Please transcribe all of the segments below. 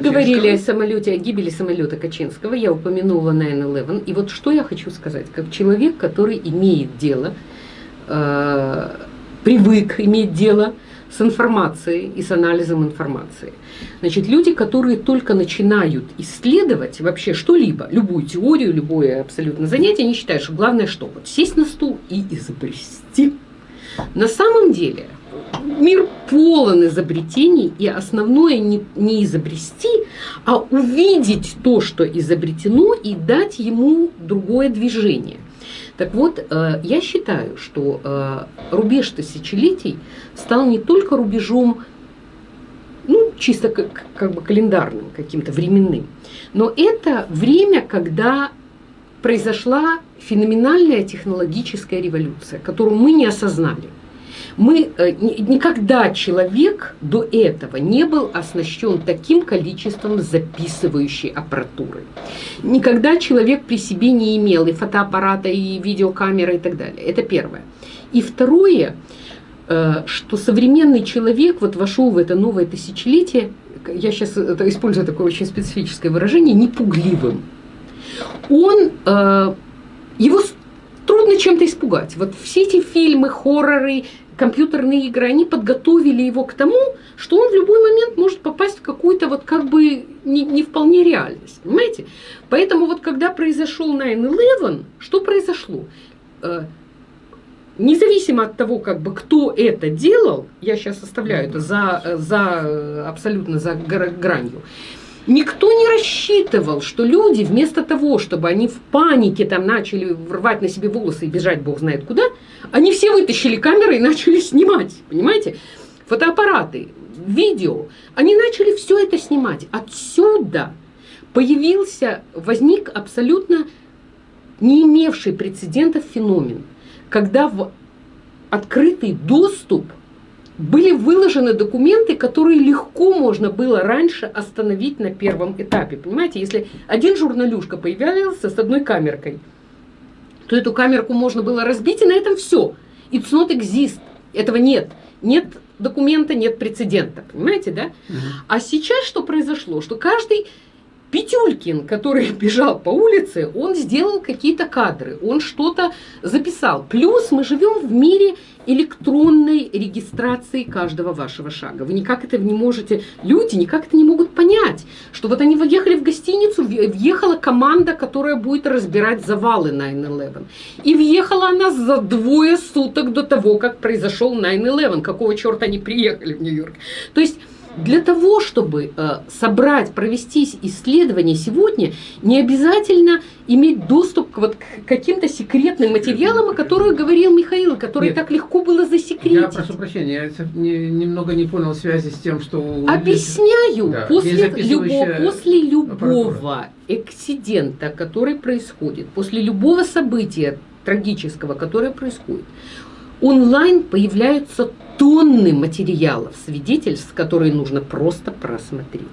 говорили о самолете, о гибели самолета Качинского, я упомянула 9-11. И вот что я хочу сказать, как человек, который имеет дело, э, привык иметь дело с информацией и с анализом информации. Значит, люди, которые только начинают исследовать вообще что-либо, любую теорию, любое абсолютно занятие, они считают, что главное что? Вот сесть на стул и изобрести. На самом деле мир полон изобретений, и основное не, не изобрести, а увидеть то, что изобретено, и дать ему другое движение. Так вот, э, я считаю, что э, рубеж тысячелетий стал не только рубежом, ну, чисто как, как бы календарным, каким-то временным, но это время, когда произошла феноменальная технологическая революция, которую мы не осознали. Мы, э, никогда человек до этого не был оснащен таким количеством записывающей аппаратуры. Никогда человек при себе не имел и фотоаппарата, и видеокамеры и так далее. Это первое. И второе, э, что современный человек вот вошел в это новое тысячелетие, я сейчас использую такое очень специфическое выражение, непугливым. Он, э, его трудно чем-то испугать. Вот все эти фильмы, хорроры, компьютерные игры, они подготовили его к тому, что он в любой момент может попасть в какую-то вот как бы не, не вполне реальность, понимаете? Поэтому вот когда произошел 9-11, что произошло? Э, независимо от того, как бы кто это делал, я сейчас оставляю это за, за абсолютно за гранью, Никто не рассчитывал, что люди вместо того, чтобы они в панике там начали рвать на себе волосы и бежать бог знает куда, они все вытащили камеры и начали снимать, понимаете? Фотоаппараты, видео. Они начали все это снимать. Отсюда появился, возник абсолютно не имевший прецедентов феномен, когда в открытый доступ были выложены документы, которые легко можно было раньше остановить на первом этапе. Понимаете, если один журналюшка появлялся с одной камеркой, то эту камерку можно было разбить, и на этом все. It's not exist. Этого нет. Нет документа, нет прецедента. Понимаете, да? А сейчас что произошло? Что каждый Петюлькин, который бежал по улице, он сделал какие-то кадры, он что-то записал. Плюс мы живем в мире электронной регистрации каждого вашего шага. Вы никак это не можете, люди никак это не могут понять, что вот они въехали в гостиницу, въехала команда, которая будет разбирать завалы 9-11. И въехала она за двое суток до того, как произошел 9-11. Какого черта они приехали в Нью-Йорк? То есть для того, чтобы э, собрать, провести исследование сегодня, не обязательно иметь доступ к, вот, к каким-то секретным материалам, о которых говорил Михаил, которые Нет, так легко было засекретить. Я прошу прощения, я не, немного не понял связи с тем, что... Объясняю. Да, после, любого, после любого эксидента, который происходит, после любого события трагического, которое происходит, онлайн появляются тонны материалов, свидетельств, которые нужно просто просмотреть.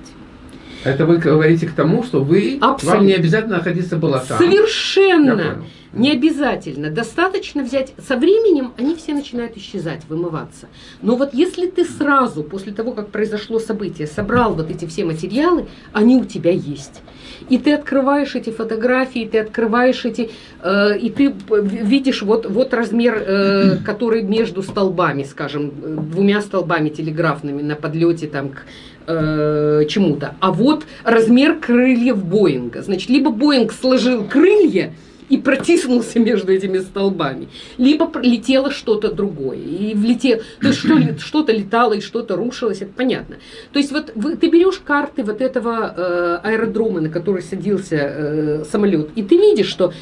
Это вы говорите к тому, что вы Абсолютно. вам не обязательно находиться было там. Совершенно. Не обязательно. Достаточно взять... Со временем они все начинают исчезать, вымываться. Но вот если ты сразу, после того, как произошло событие, собрал вот эти все материалы, они у тебя есть. И ты открываешь эти фотографии, ты открываешь эти... Э, и ты видишь вот, вот размер, э, который между столбами, скажем, двумя столбами телеграфными на подлете там к э, чему-то. А вот размер крыльев Боинга. Значит, либо Боинг сложил крылья, и протиснулся между этими столбами. Либо летело что-то другое. И влетело, то есть что-то летало и что-то рушилось, это понятно. То есть вот вы, ты берешь карты вот этого э, аэродрома, на который садился э, самолет, и ты видишь, что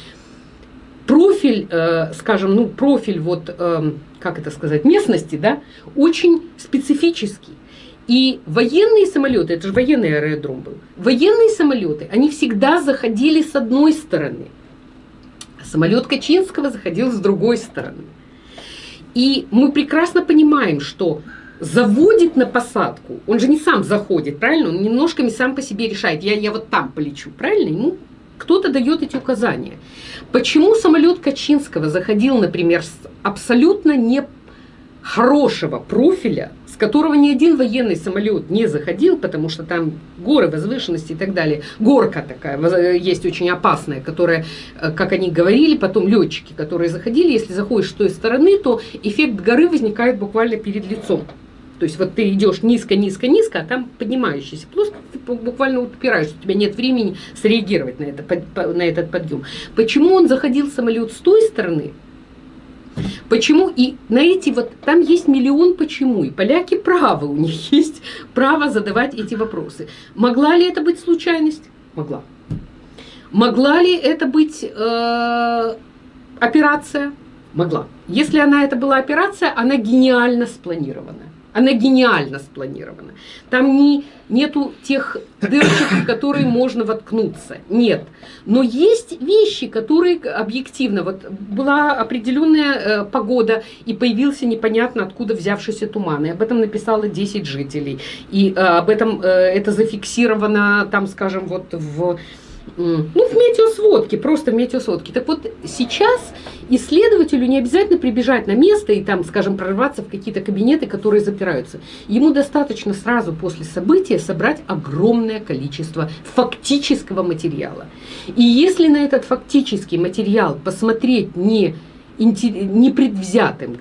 профиль, э, скажем, ну профиль вот, э, как это сказать, местности, да, очень специфический. И военные самолеты, это же военный аэродром был, военные самолеты, они всегда заходили с одной стороны. Самолет Качинского заходил с другой стороны. И мы прекрасно понимаем, что заводит на посадку, он же не сам заходит, правильно? Он немножко не сам по себе решает, я, я вот там полечу, правильно? Ему кто-то дает эти указания. Почему самолет Качинского заходил, например, с абсолютно не хорошего профиля, с которого ни один военный самолет не заходил, потому что там горы, возвышенности и так далее. Горка такая, есть очень опасная, которая, э, как они говорили, потом летчики, которые заходили, если заходишь с той стороны, то эффект горы возникает буквально перед лицом. То есть вот ты идешь низко, низко, низко, а там поднимающийся плоскость, ты буквально упираешься, у тебя нет времени среагировать на, это, на этот подъем. Почему он заходил самолет с той стороны? Почему? И на эти вот, там есть миллион почему. И поляки правы, у них есть право задавать эти вопросы. Могла ли это быть случайность? Могла. Могла ли это быть э, операция? Могла. Если она это была операция, она гениально спланирована. Она гениально спланирована. Там не, нету тех дырочек, в которые можно воткнуться. Нет. Но есть вещи, которые объективно... Вот была определенная э, погода, и появился непонятно откуда взявшийся туман. И об этом написало 10 жителей. И э, об этом э, это зафиксировано, там, скажем, вот в ну, в метеосводке, просто в метеосводке. Так вот, сейчас исследователю не обязательно прибежать на место и там, скажем, прорваться в какие-то кабинеты, которые запираются. Ему достаточно сразу после события собрать огромное количество фактического материала. И если на этот фактический материал посмотреть не, не предвзятым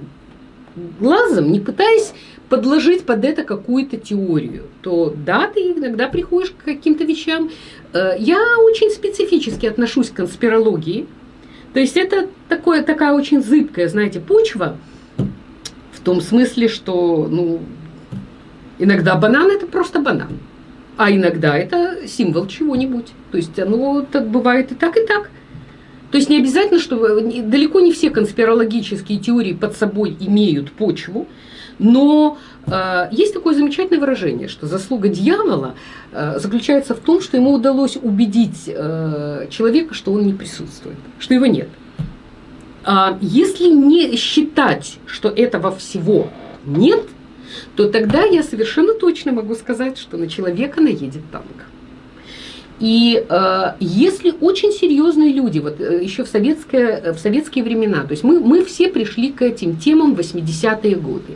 глазом, не пытаясь подложить под это какую-то теорию, то да, ты иногда приходишь к каким-то вещам. Э, я очень специфически отношусь к конспирологии. То есть это такое, такая очень зыбкая, знаете, почва, в том смысле, что ну, иногда банан это просто банан, а иногда это символ чего-нибудь. То есть оно так бывает и так, и так. То есть не обязательно, что далеко не все конспирологические теории под собой имеют почву, но э, есть такое замечательное выражение, что заслуга дьявола э, заключается в том, что ему удалось убедить э, человека, что он не присутствует, что его нет. А если не считать, что этого всего нет, то тогда я совершенно точно могу сказать, что на человека наедет танк. И э, если очень серьезные люди, вот э, еще в, советское, в советские времена, то есть мы, мы все пришли к этим темам 80-е годы,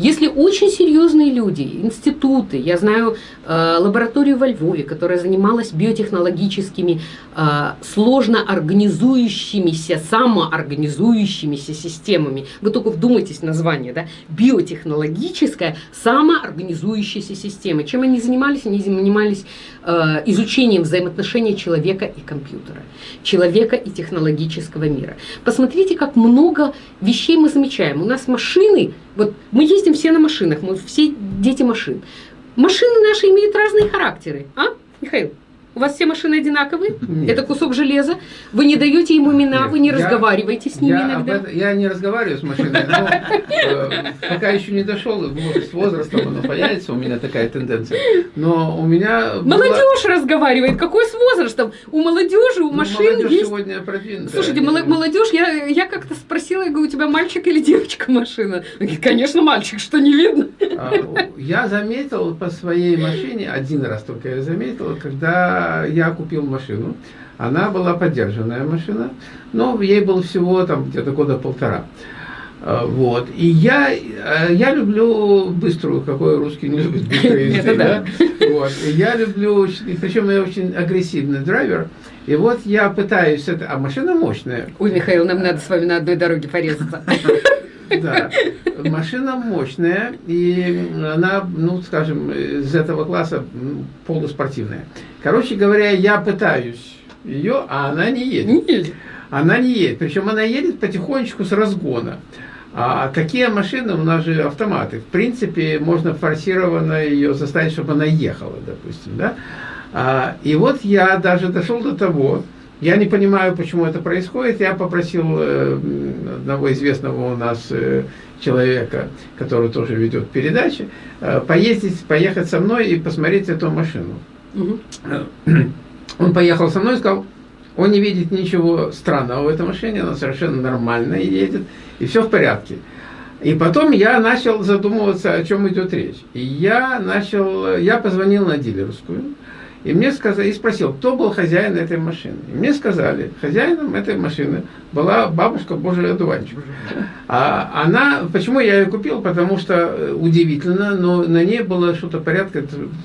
если очень серьезные люди, институты, я знаю э, лабораторию во Львове, которая занималась биотехнологическими, э, сложно организующимися, самоорганизующимися системами. Вы только вдумайтесь в название, да? Биотехнологическая самоорганизующаяся система. Чем они занимались? Они занимались э, изучением взаимоотношений человека и компьютера, человека и технологического мира. Посмотрите, как много вещей мы замечаем. У нас машины вот мы ездим все на машинах, мы все дети машин. Машины наши имеют разные характеры, а, Михаил? У вас все машины одинаковые? Нет. Это кусок железа. Вы не даете ему имена, Нет. вы не я, разговариваете с ними я иногда. Это, я не разговариваю с машиной, но э, пока еще не дошел, с возрастом оно появится, у меня такая тенденция. Но у меня... Молодежь разговаривает. Какой с возрастом? У молодежи, у ну, машин молодежь есть... сегодня продвинутая. Слушайте, молодежь, я, я как-то спросила, я говорю, у тебя мальчик или девочка машина? Конечно, мальчик, что не видно. А, я заметил по своей машине, один раз только я заметил, когда я купил машину, она была поддержанная машина, но ей было всего там где-то года полтора. А, вот. И я, э, я люблю быструю, какой русский не любит быстрые езды, да? Вот. И я люблю, причем я очень агрессивный драйвер, и вот я пытаюсь, это, а машина мощная. Ой, Михаил, нам надо с вами на одной дороге порезаться. Да, машина мощная, и она, ну, скажем, из этого класса полуспортивная. Короче говоря, я пытаюсь ее, а она не едет. Не едет. Она не едет, причем она едет потихонечку с разгона. А какие машины, у нас же автоматы, в принципе, можно форсированно ее заставить, чтобы она ехала, допустим, да? А, и вот я даже дошел до того, я не понимаю, почему это происходит. Я попросил э, одного известного у нас э, человека, который тоже ведет передачи, э, поездить, поехать со мной и посмотреть эту машину. Угу. Он поехал со мной и сказал, он не видит ничего странного в этой машине, она совершенно нормально едет, и все в порядке. И потом я начал задумываться, о чем идет речь. И я начал, я позвонил на дилерскую, И мне сказали, и спросил, кто был хозяин этой машины. И мне сказали, хозяином этой машины была бабушка Божий одуванчик. А она, почему я ее купил? Потому что э, удивительно, но на ней было что-то порядка...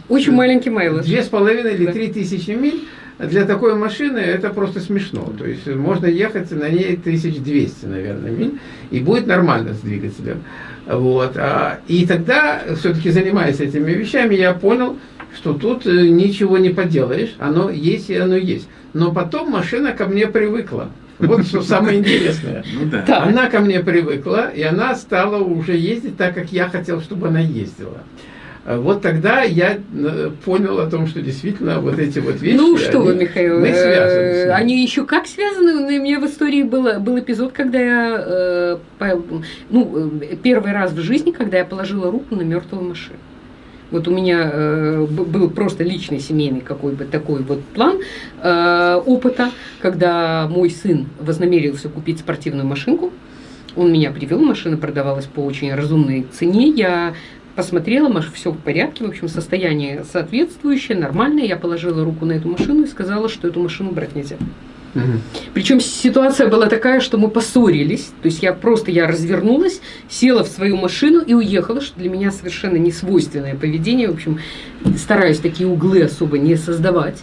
Очень маленький майлаж. Две с половиной или три тысячи миль. Для такой машины это просто смешно. То есть можно ехать на ней 1200, наверное, миль, и будет нормально с двигателем. Вот. А, и тогда, все-таки занимаясь этими вещами, я понял, что тут э, ничего не поделаешь, оно есть и оно есть. Но потом машина ко мне привыкла. Вот что самое интересное. Ну, да. Она ко мне привыкла, и она стала уже ездить так, как я хотел, чтобы она ездила. Вот тогда я э, понял о том, что действительно вот эти вот вещи. Ну что они, вы, Михаил, мы связаны. Они еще как связаны? У меня в истории было, был эпизод, когда я, э, ну, первый раз в жизни, когда я положила руку на мертвую машину. Вот у меня э, был просто личный семейный какой бы такой вот план э, опыта, когда мой сын вознамерился купить спортивную машинку. Он меня привел, машина продавалась по очень разумной цене. Я посмотрела, маш, все в порядке, в общем, состояние соответствующее, нормальное. Я положила руку на эту машину и сказала, что эту машину брать нельзя. Угу. Причем ситуация была такая, что мы поссорились. То есть я просто я развернулась, села в свою машину и уехала, что для меня совершенно не свойственное поведение. В общем, стараюсь такие углы особо не создавать.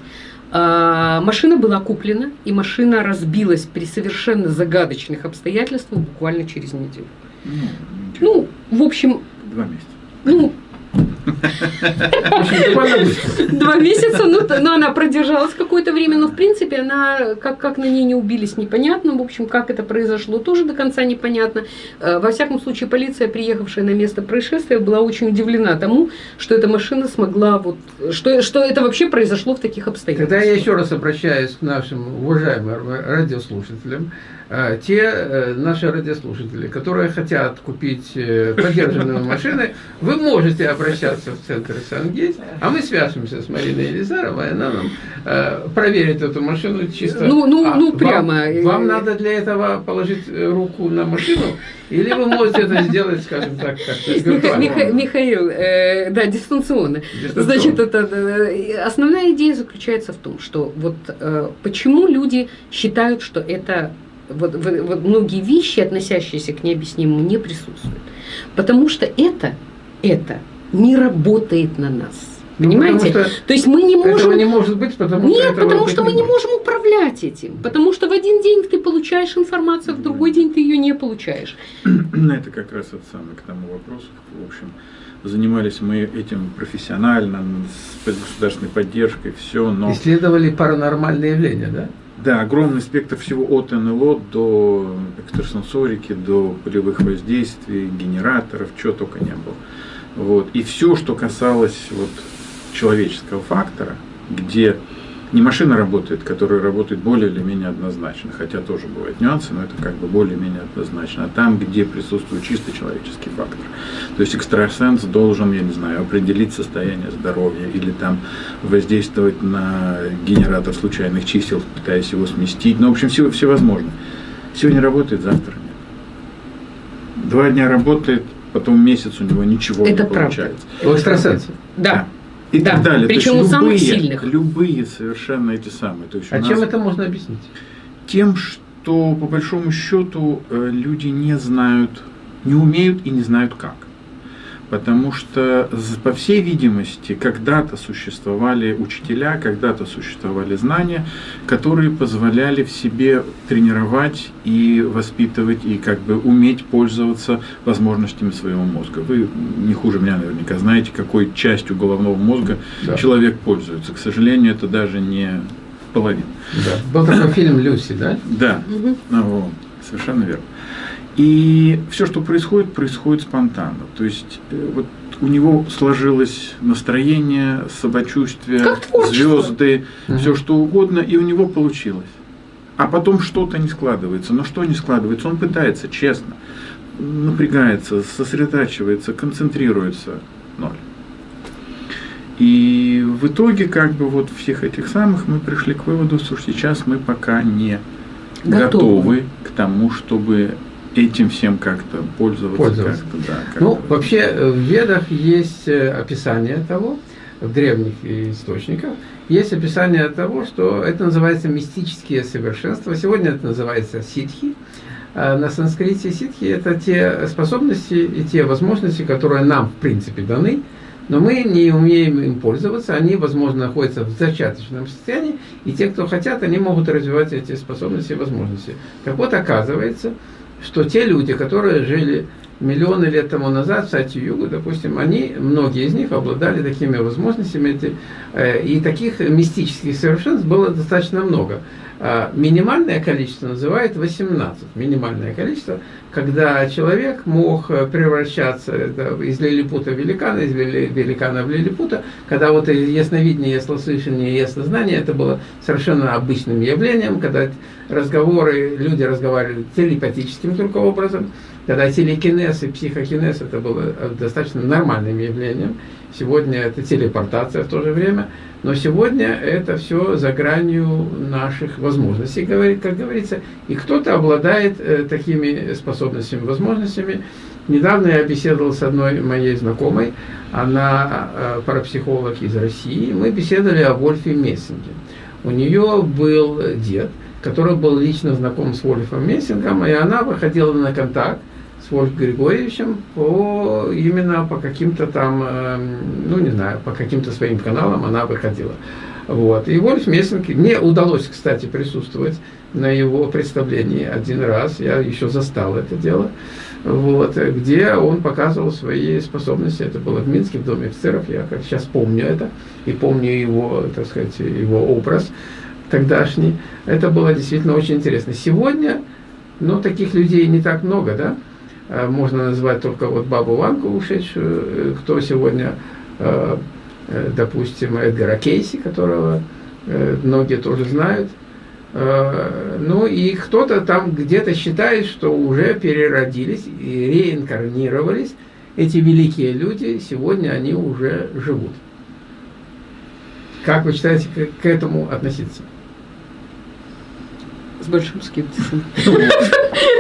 А, машина была куплена, и машина разбилась при совершенно загадочных обстоятельствах буквально через неделю. Ну, ну в общем... Два месяца. Ну, Два месяца, ну, но она продержалась какое-то время, но в принципе она, как, как на ней не убились, непонятно. В общем, как это произошло, тоже до конца непонятно. Э, во всяком случае, полиция, приехавшая на место происшествия, была очень удивлена тому, что эта машина смогла, вот, что, что это вообще произошло в таких обстоятельствах. Тогда я еще раз обращаюсь к нашим уважаемым радиослушателям. А, те э, наши радиослушатели, которые хотят купить э, подержанные машины, вы можете обращаться в центр Сангейт, а мы свяжемся с Мариной Елизаровой, она нам э, проверит эту машину чисто. Ну, ну, а ну прямо. Вам, вам надо для этого положить руку на машину, или вы можете это сделать, скажем так, как-то Миха, Михаил, э, да, дистанционно. дистанционно. Значит, это, основная идея заключается в том, что вот э, почему люди считают, что это вот, вот многие вещи, относящиеся к необъяснимому, не присутствуют. Потому что это, это не работает на нас. Ну, Понимаете? Ну, То есть мы не можем... Этого не может быть, потому Нет, что потому что мы не можем управлять этим. Потому что в один день ты получаешь информацию, а в другой день ты ее не получаешь. Ну, это как раз это самое к тому вопросу. В общем, занимались мы этим профессионально, с государственной поддержкой, все, но... Исследовали паранормальные явления, да? Да, огромный спектр всего от НЛО до экстрасенсорики, до полевых воздействий, генераторов, чего только не было. Вот. И все, что касалось вот, человеческого фактора, где не машина работает, которая работает более или менее однозначно, хотя тоже бывают нюансы, но это как бы более-менее однозначно. А там, где присутствует чисто человеческий фактор. То есть экстрасенс должен, я не знаю, определить состояние здоровья или там воздействовать на генератор случайных чисел, пытаясь его сместить. Ну, в общем, все, все возможно. Сегодня работает, завтра нет. Два дня работает, потом месяц у него ничего это не правда. получается. У экстрасенсов? Да. да и да. так далее. Причем у самых сильных. Любые совершенно эти самые. То есть а чем это можно объяснить? Тем, что по большому счету э, люди не знают, не умеют и не знают как потому что, по всей видимости, когда-то существовали учителя, когда-то существовали знания, которые позволяли в себе тренировать и воспитывать, и как бы уметь пользоваться возможностями своего мозга. Вы не хуже меня наверняка знаете, какой частью головного мозга да. человек пользуется. К сожалению, это даже не половина. Да. Был такой фильм «Люси», да? Да, угу. ну, совершенно верно. И все, что происходит, происходит спонтанно. То есть э, вот у него сложилось настроение, самочувствие, звезды, угу. все что угодно, и у него получилось. А потом что-то не складывается. Но что не складывается? Он пытается, честно, напрягается, сосредотачивается, концентрируется. Ноль. И в итоге, как бы вот всех этих самых мы пришли к выводу, что сейчас мы пока не готовы, готовы к тому, чтобы этим всем как-то пользоваться. пользоваться. Как да, как ну, вообще э, в Ведах есть э, описание того, в древних источниках, есть описание того, что это называется мистические совершенства. Сегодня это называется ситхи. А на санскрите ситхи – это те способности и те возможности, которые нам, в принципе, даны, но мы не умеем им пользоваться, они, возможно, находятся в зачаточном состоянии, и те, кто хотят, они могут развивать эти способности и возможности. Так вот, оказывается, что те люди, которые жили миллионы лет тому назад в Сати-Югу, допустим, они, многие из них обладали такими возможностями, э, и таких мистических совершенств было достаточно много. А минимальное количество называют 18. Минимальное количество, когда человек мог э, превращаться из лилипута в великана, из великана в лилипута, когда вот ясновидение, яслослышание, яснознание, это было совершенно обычным явлением, когда разговоры, люди разговаривали телепатическим только образом, когда телекинез и психокинез это было э, достаточно нормальным явлением. Сегодня это телепортация в то же время. Но сегодня это все за гранью наших возможностей, как говорится. И кто-то обладает э, такими способностями, возможностями. Недавно я беседовал с одной моей знакомой, она э, парапсихолог из России. Мы беседовали о Вольфе Мессинге. У нее был дед, который был лично знаком с Вольфом Мессингом, и она выходила на контакт с Вольф Григорьевичем по, именно по каким-то там, э, ну не знаю, по каким-то своим каналам она выходила. Вот. И Вольф Мессинг, мне удалось, кстати, присутствовать на его представлении один раз, я еще застал это дело, вот, где он показывал свои способности, это было в Минске, в Доме офицеров, я как сейчас помню это, и помню его, так сказать, его образ тогдашний, это было действительно очень интересно. Сегодня, ну, таких людей не так много, да, можно назвать только вот бабу Ванку ушедшую, э, кто сегодня, э, допустим, Эдгара Кейси, которого многие тоже знают. Ну и кто-то там где-то считает, что уже переродились и реинкарнировались. Эти великие люди, сегодня они уже живут. Как вы считаете, к этому относиться? С большим скептисом.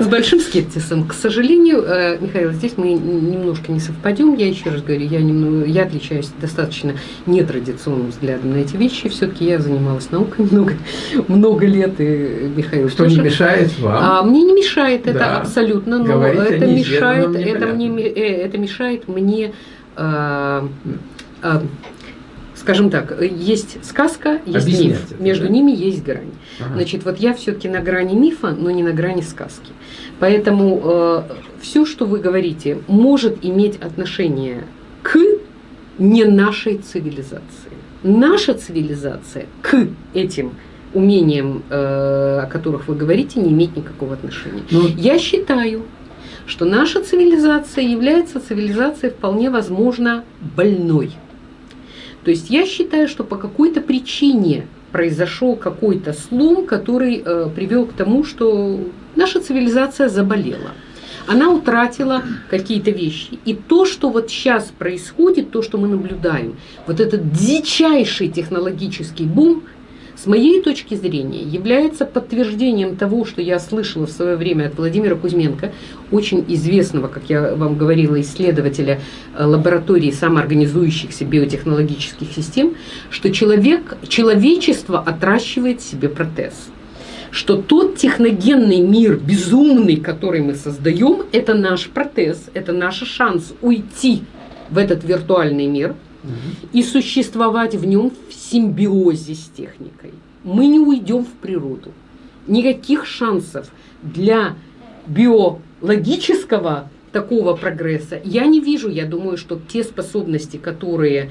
С большим скептисом. К сожалению, э, Михаил, здесь мы немножко не совпадем. Я еще раз говорю, я, немного, я отличаюсь достаточно нетрадиционным взглядом на эти вещи. Все-таки я занималась наукой много, много лет, и Михаил Что тоже. не мешает вам? А, мне не мешает да. это абсолютно, но Говорить это мешает, это, мне, э, это мешает мне... Э, скажем так, есть сказка, есть миф. Это, Между да? ними есть грань. Ага. Значит, вот я все-таки на грани мифа, но не на грани сказки. Поэтому э, все, что вы говорите, может иметь отношение к не нашей цивилизации. Наша цивилизация к этим умениям, э, о которых вы говорите, не имеет никакого отношения. Но... Ну, я считаю, что наша цивилизация является цивилизацией вполне возможно больной. То есть я считаю, что по какой-то причине произошел какой-то слом, который э, привел к тому, что наша цивилизация заболела. Она утратила какие-то вещи. И то, что вот сейчас происходит, то, что мы наблюдаем, вот этот дичайший технологический бум, с моей точки зрения, является подтверждением того, что я слышала в свое время от Владимира Кузьменко, очень известного, как я вам говорила, исследователя э, лаборатории самоорганизующихся биотехнологических систем, что человек, человечество отращивает себе протез что тот техногенный мир, безумный, который мы создаем, это наш протез, это наш шанс уйти в этот виртуальный мир угу. и существовать в нем симбиозе с техникой. Мы не уйдем в природу. Никаких шансов для биологического такого прогресса я не вижу. Я думаю, что те способности, которые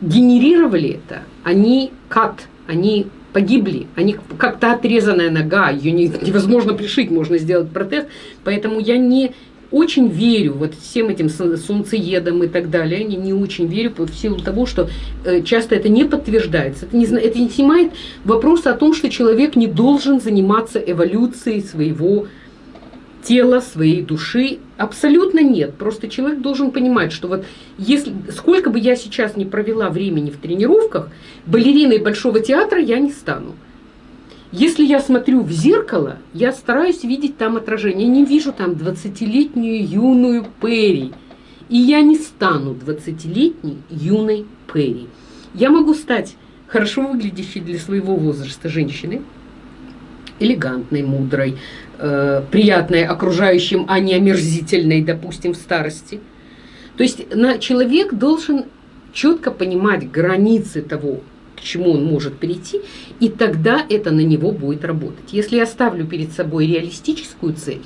генерировали это, они кат, они погибли, они как-то отрезанная нога, ее невозможно пришить, можно сделать протез, поэтому я не очень верю вот всем этим солнцеедам и так далее, не, не очень верю в силу того, что э, часто это не подтверждается. Это не, это не снимает вопрос о том, что человек не должен заниматься эволюцией своего тела, своей души. Абсолютно нет. Просто человек должен понимать, что вот если сколько бы я сейчас не провела времени в тренировках, балериной Большого театра я не стану. Если я смотрю в зеркало, я стараюсь видеть там отражение. Я не вижу там 20-летнюю юную Перри. И я не стану 20-летней юной Перри. Я могу стать хорошо выглядящей для своего возраста женщиной, элегантной, мудрой, э, приятной окружающим, а не омерзительной, допустим, в старости. То есть на, человек должен четко понимать границы того, чему он может перейти, и тогда это на него будет работать. Если я ставлю перед собой реалистическую цель,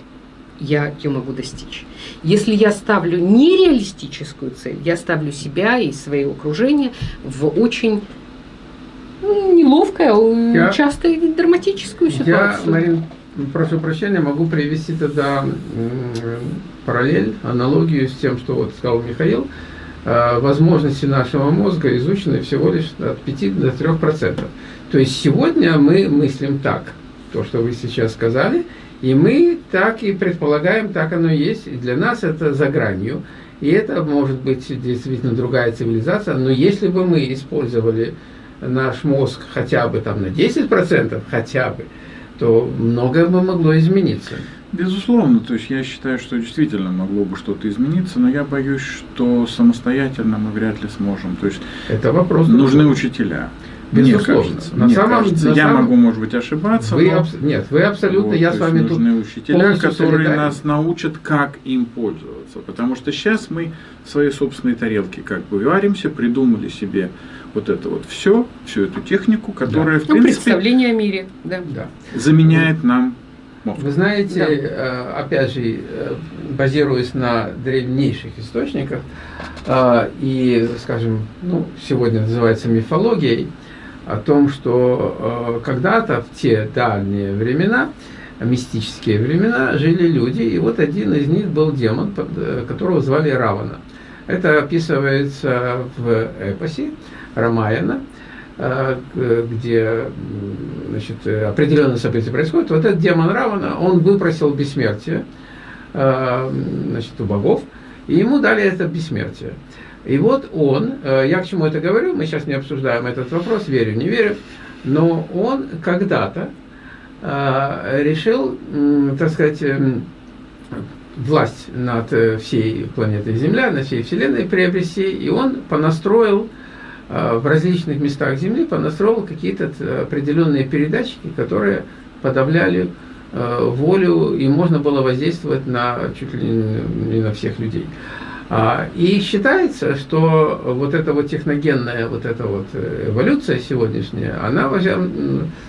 я ее могу достичь. Если я ставлю нереалистическую цель, я ставлю себя и свое окружение в очень ну, неловкое, а я, часто и драматическую ситуацию. Я, Марин, прошу прощения, могу привести тогда параллель, аналогию с тем, что вот сказал Михаил. А, возможности нашего мозга изучены всего лишь от 5 до 3 процентов. То есть сегодня мы мыслим так, то, что вы сейчас сказали, и мы так и предполагаем, так оно и есть. И для нас это за гранью. И это может быть действительно другая цивилизация. Но если бы мы использовали наш мозг хотя бы там на 10%, хотя бы, то многое бы могло измениться. Безусловно, то есть я считаю, что действительно могло бы что-то измениться, но я боюсь, что самостоятельно мы вряд ли сможем. То есть это вопрос нужны учителя. Безусловно. Мне кажется, на мне самом, кажется. На я самом... могу, может быть, ошибаться. Вы но... абс... Нет, вы абсолютно, вот, я с вами нужны тут учителя, которые солидарен. нас научат, как им пользоваться. Потому что сейчас мы в своей собственной тарелке как бы варимся, придумали себе вот это вот все, всю эту технику, которая, да. в ну, принципе, представление о мире, да. Да. заменяет нам мозг. Вы знаете, да. Э, опять же, э, базируясь на древнейших источниках, э, и, скажем, ну, сегодня называется мифологией, о том, что когда-то в те дальние времена, мистические времена, жили люди, и вот один из них был демон, которого звали Равана. Это описывается в эпосе, Рамаяна, где значит, определенные события происходят. Вот этот демон Равана, он выпросил бессмертие э, значит, у богов, и ему дали это бессмертие. И вот он, э, я к чему это говорю, мы сейчас не обсуждаем этот вопрос, верю, не верю, но он когда-то решил, так сказать, власть над всей планетой Земля, над всей Вселенной приобрести, и он понастроил Э, в различных местах Земли понастроил какие-то определенные передатчики, которые подавляли э, волю, и можно было воздействовать на чуть ли не на всех людей. А, и считается, что вот эта вот техногенная вот эта вот э, эволюция сегодняшняя, она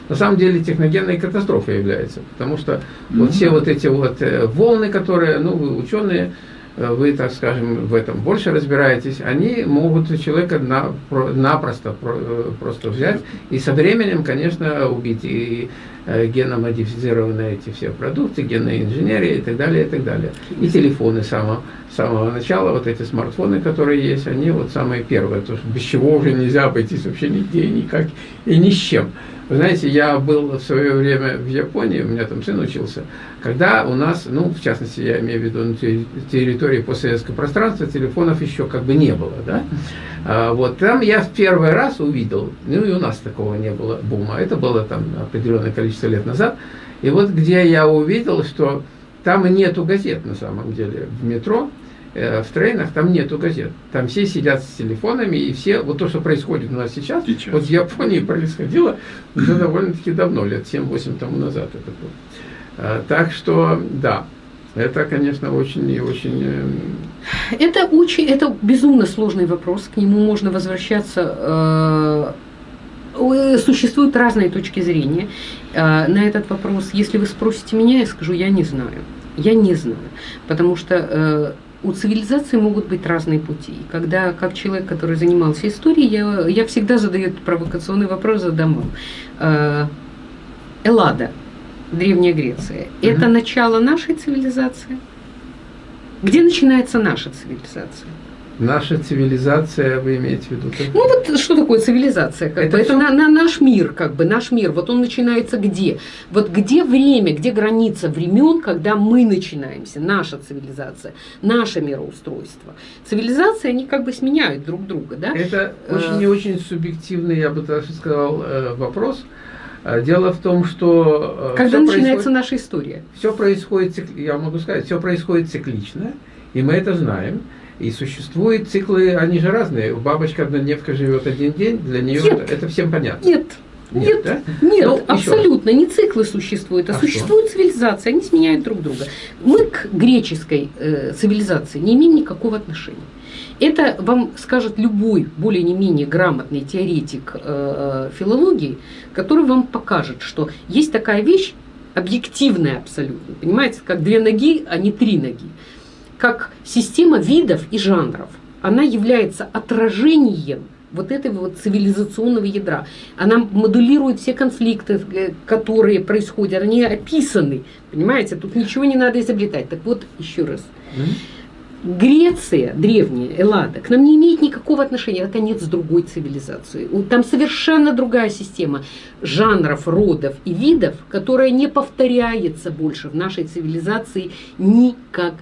на самом деле техногенной катастрофой является, потому что mm -hmm. вот все вот эти вот волны, которые, ну, ученые, Э, вы, так скажем, в этом больше разбираетесь, они могут человека на, напросто э, просто взять и со временем, конечно, убить и э, геномодифицированные эти все продукты, генная инженерия и так далее, и так далее. И телефоны самого, самого начала, вот эти смартфоны, которые есть, они вот самые первые, то, без чего уже нельзя обойтись вообще нигде, никак и ни с чем. Вы знаете, я был в свое время в Японии, у меня там сын учился, когда у нас, ну, в частности, я имею в виду на территории постсоветского пространства, телефонов еще как бы не было, да. А, вот там я в первый раз увидел, ну и у нас такого не было бума, это было там определенное количество лет назад, и вот где я увидел, что там нету газет на самом деле в метро, Э, в трейнах там нету газет. Там все сидят с телефонами, и все, вот то, что происходит у нас сейчас, сейчас. вот в Японии происходило уже довольно-таки давно, лет 7-8 тому назад это было. А, так что, да, это, конечно, очень и очень... Э, это очень, это безумно сложный вопрос, к нему можно возвращаться э, существуют разные точки зрения на этот вопрос. Если вы спросите меня, я скажу, я не знаю. Я не знаю, потому что у цивилизации могут быть разные пути. Когда, как человек, который занимался историей, я, я всегда задаю этот провокационный вопрос, задам вам. Э, Эллада, Древняя Греция, угу. это начало нашей цивилизации? Где начинается наша цивилизация? Наша цивилизация, вы имеете в виду? Ну вот что такое цивилизация? Как это бы, это на, на наш мир, как бы наш мир. Вот он начинается где? Вот где время, где граница времен, когда мы начинаемся, наша цивилизация, наше мироустройство. Цивилизации, они как бы сменяют друг друга, да? Это очень и очень субъективный, я бы даже сказал, э, вопрос. Э, дело в том, что... Э, когда начинается наша история? Все происходит, я могу сказать, все происходит циклично, и мы это знаем. И существуют циклы, они же разные. Бабочка-однодневка живет один день, для нее Нет. это, всем понятно. Нет, Нет, нет, да? нет, Ну, еще абсолютно не циклы существуют, а, А существует цивилизация, они сменяют друг друга. Мы к греческой э, цивилизации не имеем никакого отношения. Это вам скажет любой более не менее грамотный теоретик э, филологии, который вам покажет, что есть такая вещь объективная абсолютно, понимаете, как две ноги, а не три ноги, как система видов и жанров. Она является отражением вот этого вот цивилизационного ядра. Она модулирует все конфликты, э, которые происходят, они описаны, понимаете, тут ничего не надо изобретать. Так вот, еще раз. Греция древняя, Эллада, к нам не имеет никакого отношения, это конец другой цивилизации. У- Там совершенно другая система жанров, родов и видов, которая не повторяется больше в нашей цивилизации никогда.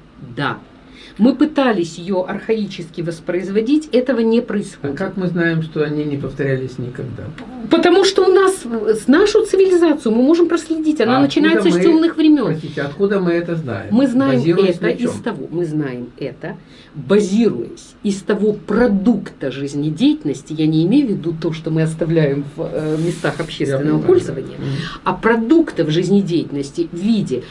Мы пытались ее архаически воспроизводить, этого не А происходит. как мы знаем, что они не повторялись никогда? Потому что у нас э, с нашу цивилизацию мы можем проследить, она А начинается откуда с мы- темных времен. Простите, откуда мы это знаем? Мы знаем Базируясь это из того, мы знаем это, базируясь из того продукта жизнедеятельности, я не имею в виду то, что мы оставляем в э, местах общественного понимаю, пользования, да. А продуктов жизнедеятельности в виде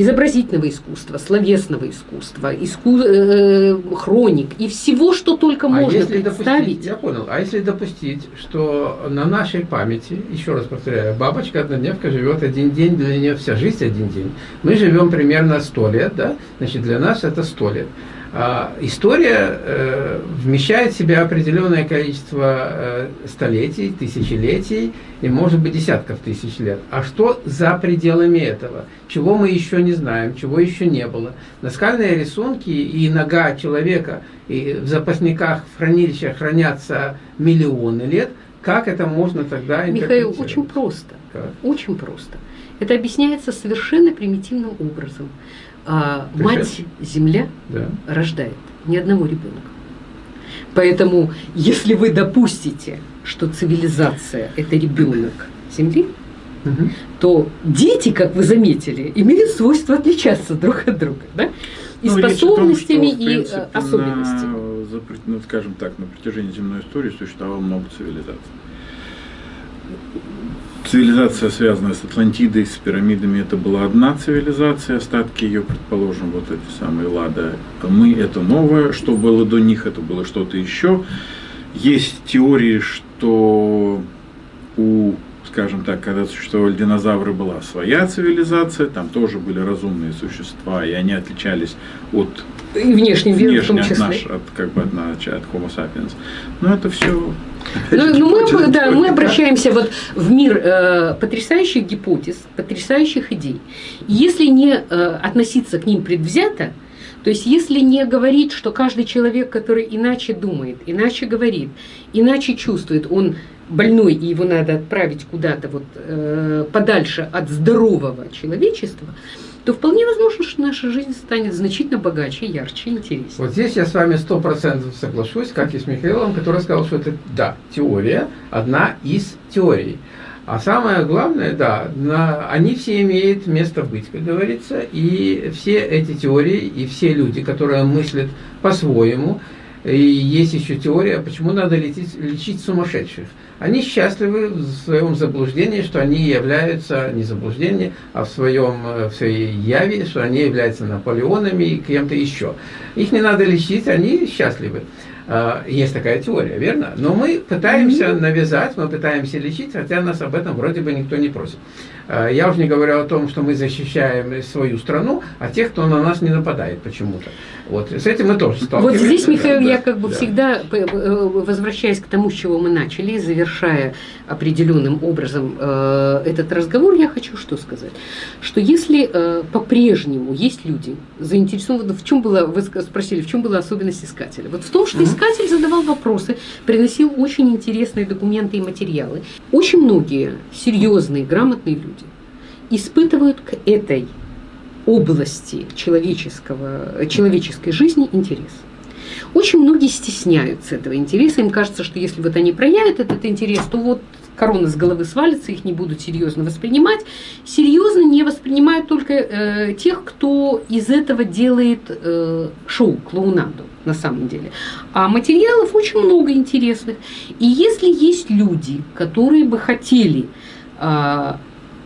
изобразительного искусства, словесного искусства, иску- э, хроник и всего, что только А можно если представить. допустить, я понял, а если допустить, что на нашей памяти, еще раз повторяю, бабочка однодневка живет один день, для нее вся жизнь один день. Мы живем примерно сто лет, да? Значит, для нас это сто лет. А, история э, вмещает в себя определенное количество э, столетий, тысячелетий и, может быть, десятков тысяч лет. А что за пределами этого? Чего мы еще не знаем, чего еще не было? Наскальные рисунки и нога человека и в запасниках, в хранилищах хранятся миллионы лет. Как это можно тогда Михаил, очень просто. Как? Очень просто. Это объясняется совершенно примитивным образом. А, мать. Земля Да. рождает ни одного ребенка. Поэтому, если вы допустите, что цивилизация это ребенок Земли, Мгм. то дети, как вы заметили, имеют свойство отличаться друг от друга, да? И Ну, о том, способностями, что, и принципе, э, особенностями. на- ну, скажем так, на протяжении земной истории существовало много цивилизаций. Цивилизация, связанная с Атлантидой, с пирамидами, это была одна цивилизация, остатки ее, предположим, вот эти самые Лада. Мы это новое, что было до них, это было что-то еще. Есть теории, что у, скажем так, когда существовали динозавры, была своя цивилизация, там тоже были разумные существа, и они отличались от И внешним видом в том внешне от, числе. наш, от, как бы от, от Homo sapiens. Но это все... Ну, ну, мы, да, мы обращаемся вот в мир э, потрясающих гипотез, потрясающих идей. Если не э, относиться к ним предвзято, то есть если не говорить, что каждый человек, который иначе думает, иначе говорит, иначе чувствует, он больной, и его надо отправить куда-то вот, э, подальше от здорового человечества, то вполне возможно, что наша жизнь станет значительно богаче, ярче, интереснее. Вот здесь я с вами сто процентов соглашусь, как и с Михаилом, который сказал, что это, да, теория, одна из теорий. А самое главное, да, на, они все имеют место быть, как говорится, и все эти теории, и все люди, которые мыслят по-своему, и есть еще теория, почему надо лечить, лечить сумасшедших. Они счастливы в своем заблуждении, что они являются, не заблуждение, а в, своем, э, в своей яве, что они являются Наполеонами и кем-то еще. Их не надо лечить, они счастливы. А, Есть такая теория, верно? Но мы пытаемся навязать, мы пытаемся лечить, хотя нас об этом вроде бы никто не просит. А, Я уже не говорю о том, что мы защищаем свою страну, а тех, кто на нас не нападает почему-то. Вот с этим мы тоже Вот сталкиваемся. здесь, да, Михаил, да, я как бы да. всегда, п- э, возвращаясь к тому, с чего мы начали, завершая определенным образом э, этот разговор, я хочу что сказать. Что если э, по-прежнему есть люди заинтересованы, в чем было, вы спросили, в чем была особенность искателя? Вот в том, что искатель задавал вопросы, приносил очень интересные документы и материалы. Очень многие серьезные, грамотные люди испытывают к этой области человеческого, человеческой жизни интерес. Очень многие стесняются этого интереса. Им кажется, что если вот они проявят этот интерес, то вот корона с головы свалится, их не будут серьезно воспринимать. Серьезно не воспринимают только э, тех, кто из этого делает э, шоу, клоунаду. на самом деле. А материалов очень много интересных. И если есть люди, которые бы хотели а,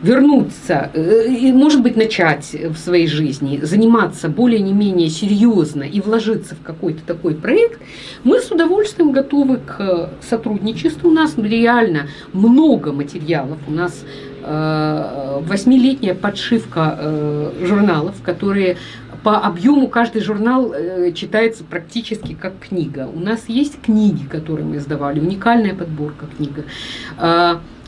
вернуться, э, и, может быть, начать в своей жизни заниматься более не менее серьезно и вложиться в какой-то такой проект, мы с удовольствием готовы к сотрудничеству. У нас реально много материалов. У нас э, восьмилетняя подшивка э, журналов, которые по объему каждый журнал читается практически как книга. У нас есть книги, которые мы издавали, уникальная подборка книг.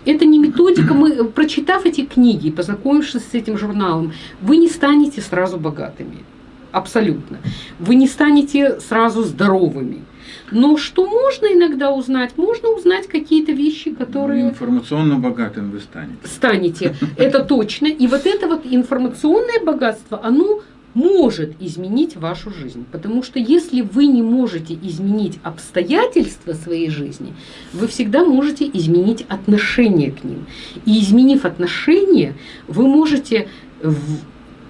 Это не методика. Мы, прочитав эти книги, познакомившись с этим журналом, вы не станете сразу богатыми. Абсолютно. Вы не станете сразу здоровыми. Но что можно иногда узнать? Можно узнать какие-то вещи, которые... Информационно богатым вы станете. Станете, это точно. И вот это вот информационное богатство, оно может изменить вашу жизнь. Потому что если вы не можете изменить обстоятельства своей жизни, вы всегда можете изменить отношение к ним. И изменив отношение, вы можете...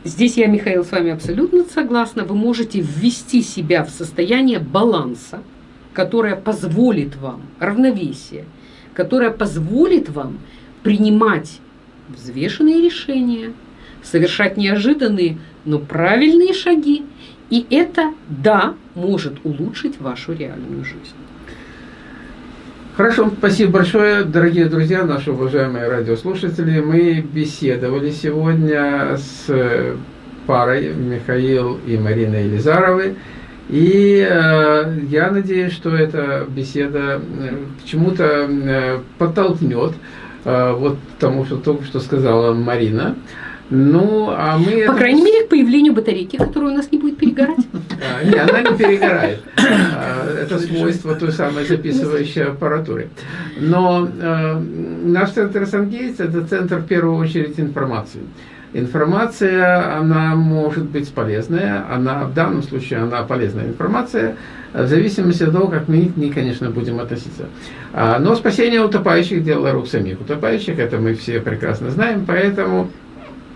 Здесь я, Михаил, с вами абсолютно согласна. Вы можете ввести себя в состояние баланса, которое позволит вам, равновесие, которое позволит вам принимать взвешенные решения, совершать неожиданные но правильные шаги, и это, да, может улучшить вашу реальную жизнь. Хорошо, спасибо большое, дорогие друзья, наши уважаемые радиослушатели. Мы беседовали сегодня с парой Михаил и Марина Елизаровой. И э, я надеюсь, что эта беседа э, к чему-то э, подтолкнет, э, вот тому, что только что сказала Марина. Ну, а мы... По это... крайней мере, к появлению батарейки, которая у нас не будет перегорать. А, не, она не перегорает. А, это свойство той самой записывающей аппаратуры. Но э, наш центр Сангейтс – это центр, в первую очередь, информации. Информация, она может быть полезная, она в данном случае она полезная информация, в зависимости от того, как мы к ней, конечно, будем относиться. Но спасение утопающих – дело рук самих утопающих, это мы все прекрасно знаем, поэтому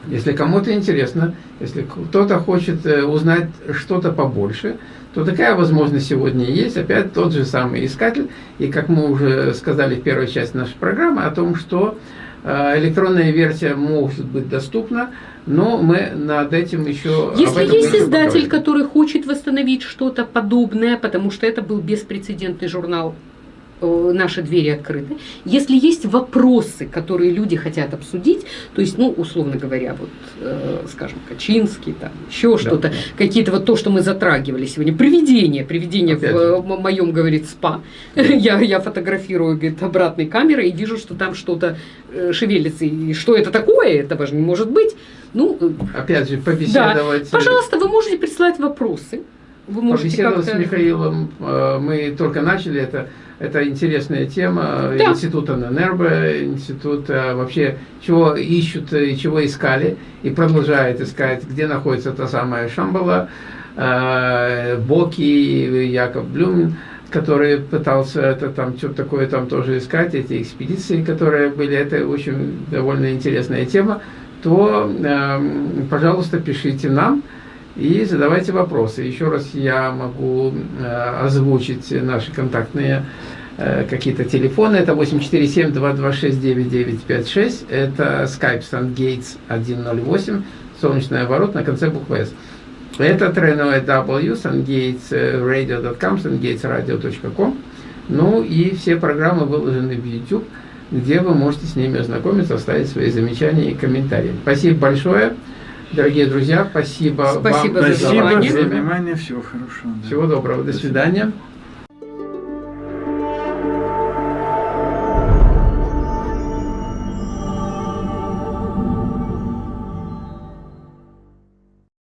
если кому-то интересно, если кто-то хочет э, узнать что-то побольше, то такая возможность сегодня есть. Опять тот же самый искатель. И как мы уже сказали в первой части нашей программы, о том, что э, электронная версия может быть доступна, но мы над этим еще... Если есть издатель, который хочет восстановить что-то подобное, потому что это был беспрецедентный журнал наши двери открыты. Если есть вопросы, которые люди хотят обсудить, то есть, ну, условно говоря, вот, э, скажем, Качинский, там, еще что-то, да. какие-то вот то, что мы затрагивали сегодня, привидение, привидение Опять в, в моем, говорит, спа. я, я фотографирую, говорит, обратной камерой и вижу, что там что-то э, шевелится. И что это такое? Этого же не может быть. Ну, э, Опять же, побеседовать. Да. Пожалуйста, вы можете присылать вопросы. Вы можете побеседовать с Михаилом. Мы только начали это это интересная тема. Да. института ННРБ, институт вообще чего ищут и чего искали, и продолжает искать, где находится та самая Шамбала, э, Боки, Яков Блюмин, который пытался это там что-то такое там тоже искать, эти экспедиции, которые были, это очень довольно интересная тема, то, э, пожалуйста, пишите нам и задавайте вопросы. Еще раз я могу э, озвучить наши контактные э, какие-то телефоны. Это 847-226-9956. Это Skype SunGates 108, солнечный оборот на конце буквы S. Это тройное W, sungatesradio.com, sungatesradio.com. Ну и все программы выложены в YouTube, где вы можете с ними ознакомиться, оставить свои замечания и комментарии. Спасибо большое. Дорогие друзья, спасибо, спасибо вам за, спасибо за внимание. Всего хорошего. Да. Всего доброго. До, До свидания. свидания.